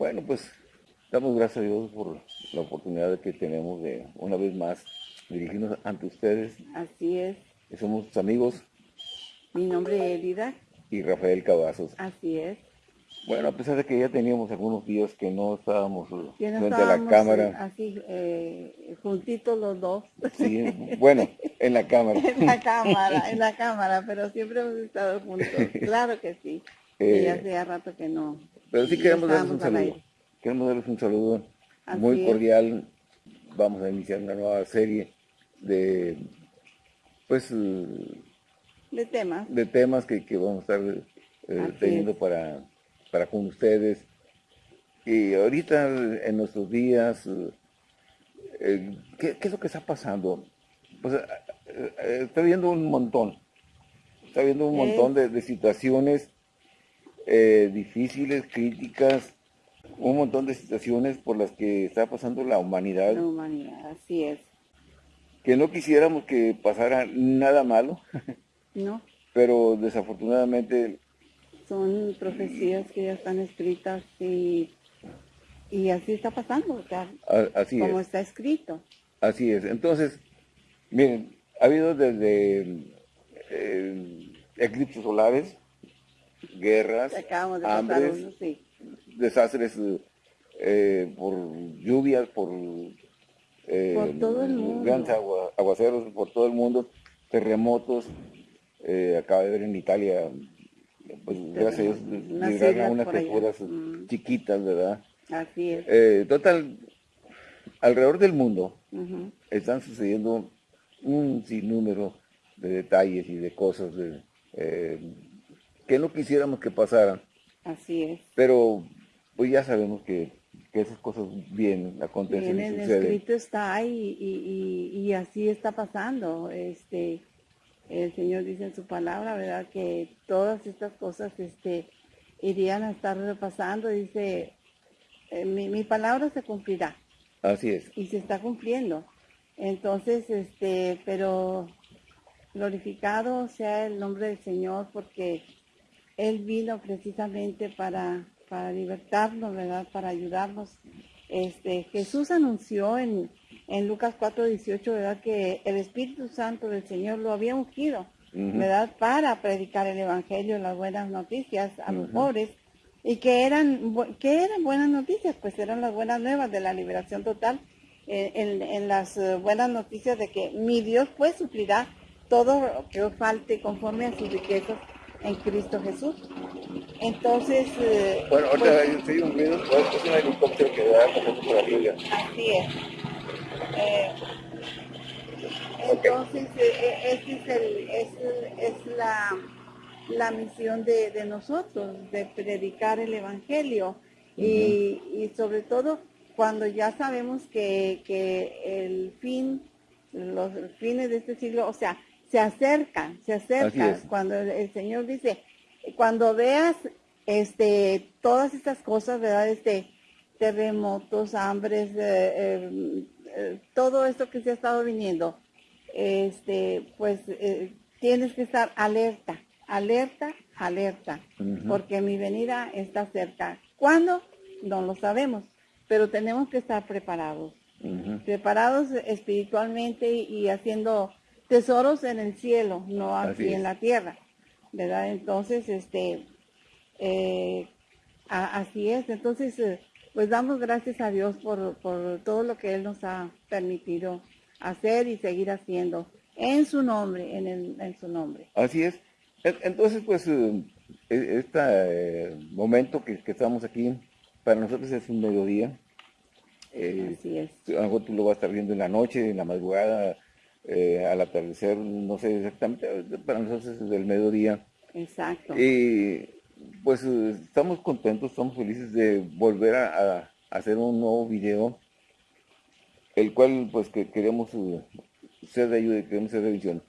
Bueno, pues damos gracias a Dios por la oportunidad que tenemos de una vez más dirigirnos ante ustedes. Así es. Somos sus amigos. Mi nombre es Elida. Y Rafael Cavazos. Así es. Bueno, a pesar de que ya teníamos algunos días que no estábamos frente a la cámara. Así, eh, juntitos los dos. Sí, bueno, en la cámara. en la cámara, en la cámara, pero siempre hemos estado juntos. Claro que sí. Eh, hace rato que no. Pero sí queremos darles un saludo. Queremos darles un saludo muy cordial. Vamos a iniciar una nueva serie de, pues, de temas. De temas que, vamos a estar eh, teniendo para para con ustedes. Y ahorita en nuestros días, eh, ¿qué, es lo que está pasando? Pues, eh, eh, está viendo un montón, está viendo un montón de, situaciones difíciles, críticas, un montón de situaciones por las que está pasando la humanidad. La humanidad, así es. Que no quisiéramos que pasara nada malo. No. Pero desafortunadamente son profecías que ya están escritas y, y así está pasando, o sea, así como está escrito. Así es. Entonces, miren, ha habido desde eh, eclipses solares, guerras, hambres, desastres eh, por lluvias, por, eh, por todo el mundo. grandes aguaceros por todo el mundo, terremotos. acaba de ver en Italia pues gracias a Dios llegaron unas criaturas chiquitas, ¿verdad? Así es. Eh, total, alrededor del mundo están sucediendo un sinnúmero de detalles y de cosas eh, que no quisiéramos que pasaran. Así es. Pero pues ya sabemos que, esas cosas vienen, acontecen Vienen, y suceden. El escrito está ahí y, y, y, así está pasando. Este, el Señor dice en su palabra, ¿verdad? Que todas estas cosas este, irían a estar repasando. Dice, eh, mi, palabra se cumplirá. Así es. Y se está cumpliendo. Entonces, este, pero glorificado sea el nombre del Señor porque Él vino precisamente para, para libertarnos, ¿verdad? Para ayudarnos. Este, Jesús anunció en, en Lucas 4:18, ¿verdad? Que el Espíritu Santo del Señor lo había ungido, ¿verdad? Para predicar el Evangelio, las buenas noticias a los pobres. Y que eran, ¿qué eran buenas noticias? Pues eran las buenas nuevas de la liberación total, en, las eh, buenas noticias de que mi Dios pues suplirá todo lo que os falte conforme a sus riquezas en Cristo Jesús. Entonces... Eh, bueno, ahorita pues, un ruido, es un helicóptero que da por arriba. Así es. Eh, entonces, eh, eh, es, la, misión de, nosotros, de predicar el Evangelio. y, sobre todo cuando ya sabemos que, el fin, los fines de este siglo, o sea, se acercan, se acercan. Cuando el, Señor dice, cuando veas este, todas estas cosas, ¿verdad? Este, terremotos, hambres, eh, todo esto que se ha estado viniendo, este, pues eh, tienes que estar alerta, alerta, alerta, porque mi venida está cerca. ¿Cuándo? No lo sabemos, pero tenemos que estar preparados, preparados espiritualmente y, haciendo tesoros en el cielo, no aquí en la tierra, ¿verdad? Entonces, este, eh, así es, entonces pues damos gracias a Dios por, todo lo que Él nos ha permitido hacer y seguir haciendo en su nombre, en, su nombre. Así es. Entonces, pues, eh, este eh, momento que, estamos aquí, para nosotros es un mediodía. Eh, Así es. A lo mejor tú lo vas a estar viendo en la noche, en la madrugada, al atardecer, no sé exactamente, para nosotros es el mediodía. Exacto. Y pues eh, estamos contentos, estamos felices de volver a, hacer un nuevo video, el cual pues que queremos uh, ser de ayuda, queremos ser de visión.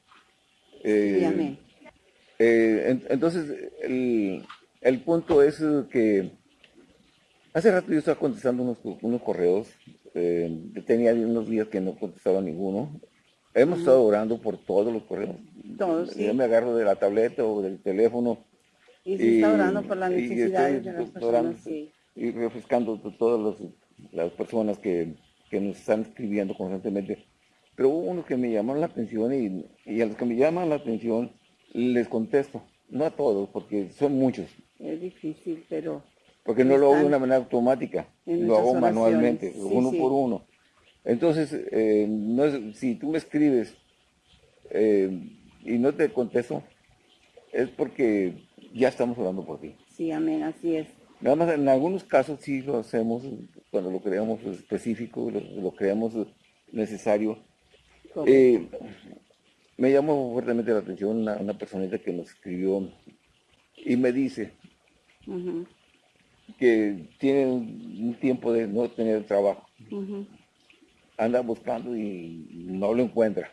Eh, eh, entonces, el, punto es que hace rato yo estaba contestando unos, correos, tenía unos días que no contestaba ninguno. Hemos estado orando por todos los correos. Yo me agarro de la tableta o del teléfono y se está orando por las necesidades de las personas, y refrescando todas las personas que, nos están escribiendo constantemente. Pero hubo unos que me llamaron la atención y, a los que me llaman la atención les contesto. No a todos, porque son muchos. Es difícil, pero... Porque no lo hago de una manera automática, lo hago manualmente, uno por uno. Entonces, eh, no si tú me escribes eh, y no te contesto, es porque ya estamos hablando por ti. Sí, amén, así es. Nada más en algunos casos sí lo hacemos cuando lo creamos específico, lo, creamos necesario. Eh, me llamó fuertemente la atención una, una, personita que nos escribió y me dice que tiene un tiempo de no tener trabajo. Anda buscando y no lo encuentra.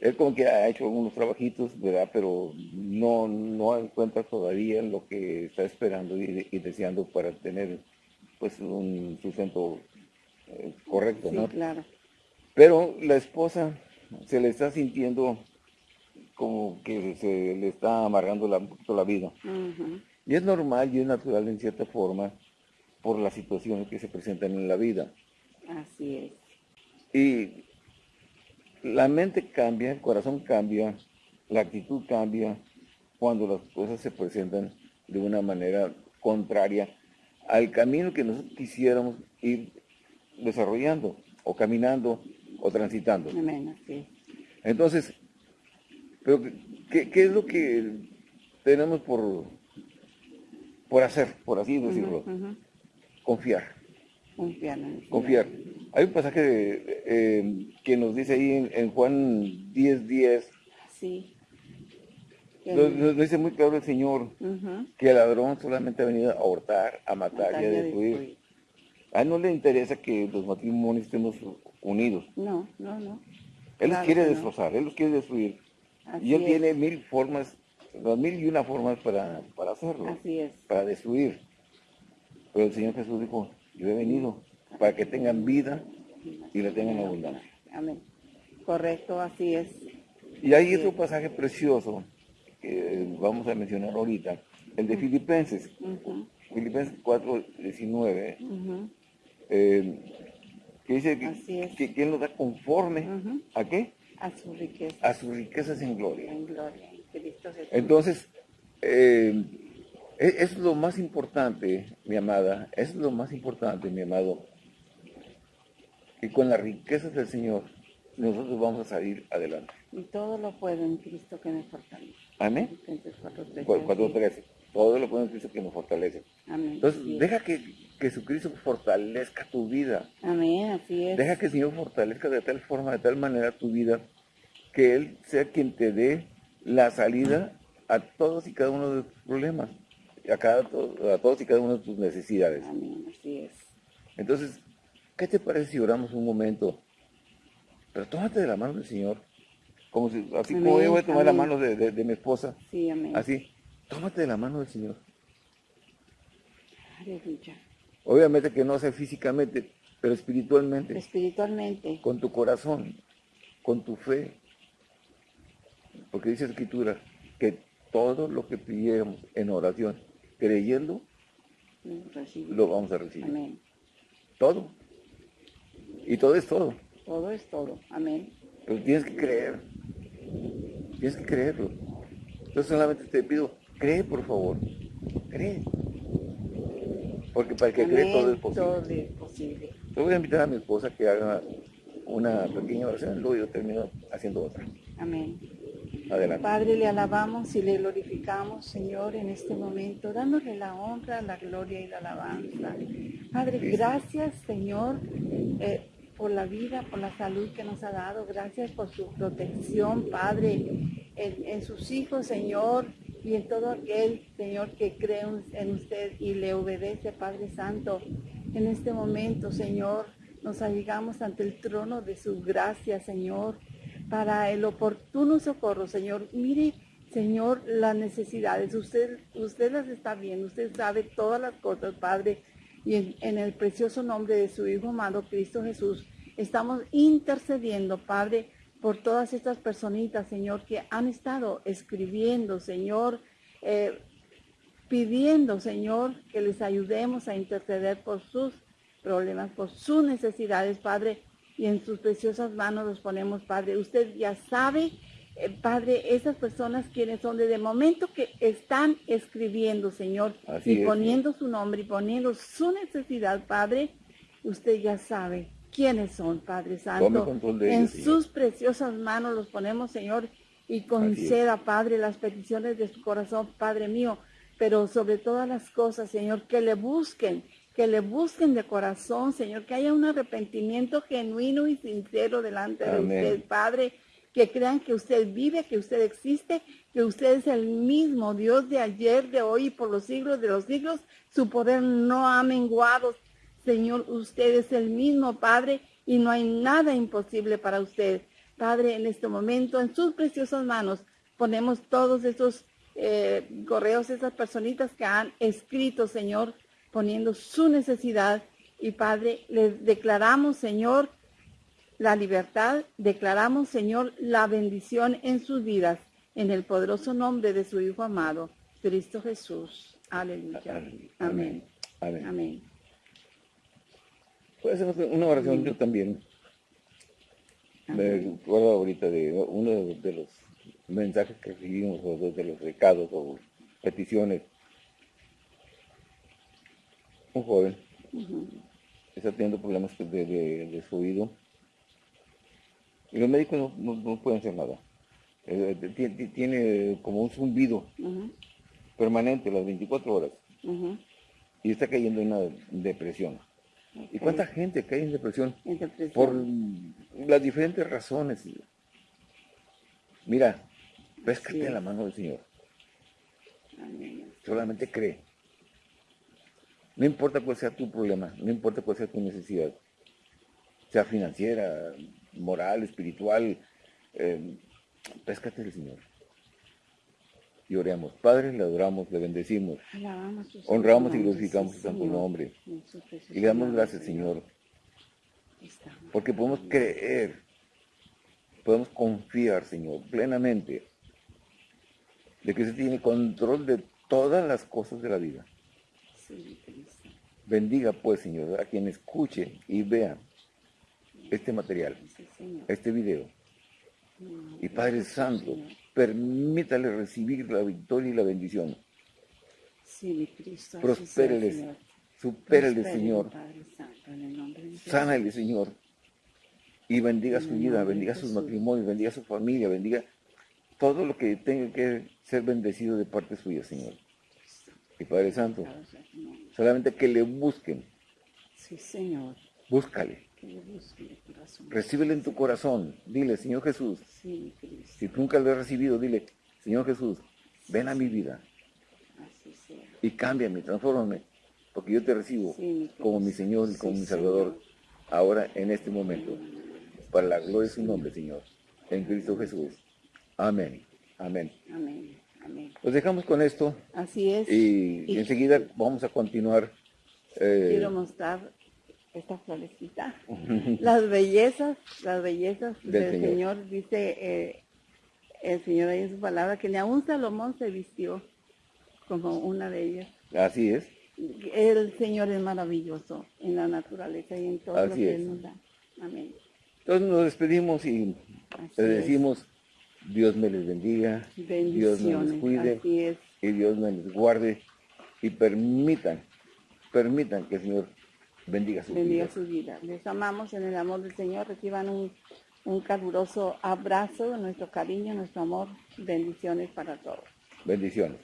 Él como que ha hecho algunos trabajitos, ¿verdad? Pero no, no encuentra todavía lo que está esperando y, deseando para tener pues un sustento eh, correcto, ¿no? claro. Pero la esposa se le está sintiendo como que se le está amargando la, la vida. Y es normal y es natural en cierta forma por las situaciones que se presentan en la vida. Así es. Y la mente cambia, el corazón cambia, la actitud cambia cuando las cosas se presentan de una manera contraria al camino que nosotros quisiéramos ir desarrollando o caminando o transitando. Entonces, pero ¿qué, es lo que tenemos por, por hacer, por así decirlo? Confiar. Confiar. Confiar. Hay un pasaje eh, que nos dice ahí en, Juan 10.10. 10, sí. Nos, dice muy claro el Señor que el ladrón solamente ha venido a hurtar, a matar, y a destruir. A él no le interesa que los matrimonios estemos unidos. No, no, no. Él los quiere destrozar, él los quiere destruir. y él tiene mil formas, mil y una formas para, para hacerlo. Así es. Para destruir. Pero el Señor Jesús dijo, yo he venido para que tengan vida y la tengan abundancia. Amén. Correcto, así es. Y hay otro pasaje precioso que vamos a mencionar ahorita, el de Filipenses. Filipenses 4, 19, eh, que dice que, que, Él nos da conforme a qué? A su riqueza. A sus riquezas en gloria. En gloria. Cristo Entonces, eh, e, es, lo más importante, mi amada, es lo más importante, mi amado, que con las riquezas del Señor nosotros vamos a salir adelante. Y todo lo puedo en Cristo que me fortalece. Amén. 4.13. Todo lo puedo en Cristo que nos fortalece. Amén. Entonces, deja que, Jesucristo fortalezca tu vida. Amén, así es. Deja que el Señor fortalezca de tal forma, de tal manera tu vida, que Él sea quien te dé la salida a todos y cada uno de tus problemas a, cada, a todos y cada una de tus necesidades. Amén, así es. Entonces, ¿qué te parece si oramos un momento? Pero tómate de la mano del Señor. Como si, así como yo voy a tomar la mano de, mi esposa. Sí, amén. Así, tómate de la mano del Señor. Aleluya. Obviamente que no sea físicamente, pero espiritualmente. Espiritualmente. Con tu corazón, con tu fe. Porque dice la Escritura que todo lo que pidamos en oración creyendo, lo vamos a recibir. Amén. Todo. Y todo es todo. Todo es todo. Amén. Pero tienes que creer. Tienes que creerlo. Yo solamente te pido, cree por favor. Cree. Porque para que cree todo es posible. Todo es posible. Yo voy a invitar a mi esposa que haga una pequeña oración, luego yo termino haciendo otra. Amén. Padre, le alabamos y le glorificamos, Señor, en este momento, dándole la honra, la gloria y la alabanza. Padre, gracias, Señor, eh, por la vida, por la salud que nos ha dado. Gracias por su protección, Padre, en, sus hijos, Señor, y en todo aquel, Señor, que cree en usted y le obedece, Padre Santo. En este momento, Señor, nos allegamos ante el trono de su gracia, Señor para el oportuno socorro, Señor. Mire, Señor, las necesidades. Usted, usted las está viendo, usted sabe todas las cosas, Padre. Y en, el precioso nombre de su Hijo amado, Cristo Jesús, estamos intercediendo, Padre, por todas estas personitas, Señor, que han estado escribiendo, Señor, eh, pidiendo, Señor, que les ayudemos a interceder por sus problemas, por sus necesidades, Padre, y en sus preciosas manos los ponemos, Padre. Usted ya sabe, eh, Padre, esas personas quienes son desde el momento que están escribiendo, Señor, y poniendo su nombre y poniendo su necesidad, Padre, usted ya sabe quiénes son, Padre Santo. en sus preciosas manos los ponemos, Señor, y conceda, Padre, las peticiones de su corazón, Padre mío, pero sobre todas las cosas, Señor, que le busquen, que le busquen de corazón, Señor, que haya un arrepentimiento genuino y sincero delante de usted, Padre, que crean que usted vive, que usted existe, que usted es el mismo Dios de ayer, de hoy y por los siglos de los siglos. Su poder no ha menguado. Señor, usted es el mismo Padre y no hay nada imposible para usted. Padre, en este momento, en sus preciosas manos, ponemos todos esos eh, correos, esas personitas que han escrito, Señor, poniendo su necesidad. Y Padre, les declaramos, Señor, la libertad, declaramos, Señor, la bendición en sus vidas, en el poderoso nombre de su Hijo amado, Cristo Jesús. Aleluya. Amén. Amén. Amén. Puede ser una oración yo también. Me acuerdo ahorita de uno de los mensajes que recibimos o de los recados o peticiones. Un joven está teniendo problemas de, su oído y los médicos no, pueden hacer nada. Eh, tiene, como un zumbido permanente las 24 horas y está cayendo en una depresión. ¿Y cuánta gente cae en depresión? Por las diferentes razones. Mira, péscate en la mano del Señor. Solamente cree. No importa cuál sea tu problema, no importa cuál sea tu necesidad, sea financiera, moral, espiritual, eh, péscate del Señor y oremos. Padre, le adoramos, le bendecimos, honramos y glorificamos su santo nombre. Y le damos gracias, Señor, porque podemos creer, podemos confiar, Señor, plenamente, de que usted tiene control de todas las cosas de la vida. Bendiga, pues, Señor, a quien escuche y vea este material, este video. Y Padre Santo, permítale recibir la victoria y la bendición. Sí, mi Cristo. Prospéreles, Señor. supérele, Señor. Sánale, Señor. Y bendiga su vida, bendiga sus matrimonios, bendiga su familia, bendiga todo lo que tenga que ser bendecido de parte suya, Señor. Y Padre Santo, solamente que le busquen. Sí, Señor. Búscale. Recíbele en tu corazón. Dile, Señor Jesús. si tú nunca lo has recibido, dile, Señor Jesús, ven a mi vida. Y cámbiame, transfórmame. Porque yo te recibo como mi Señor y como mi Salvador. Ahora, en este momento. Para la gloria de su nombre, Señor. En Cristo Jesús. Amén. Amén. Amén. Amén. Los dejamos con esto. Así es. Y, enseguida vamos a continuar. Eh, quiero mostrar esta florecita. las bellezas, las bellezas del, Señor. dice eh, el Señor ahí en su palabra, que ni aún Salomón se vistió como una de ellas. Así es. El Señor es maravilloso en la naturaleza y en todo lo que Él nos da. Amén. Entonces nos despedimos y le decimos, Dios me les bendiga, Dios me les cuide y Dios me les guarde y permitan, permitan que el Señor bendiga su bendiga vida. su vida. Les amamos en el amor del Señor. Reciban un, un caluroso abrazo, nuestro cariño, nuestro amor. Bendiciones para todos. Bendiciones.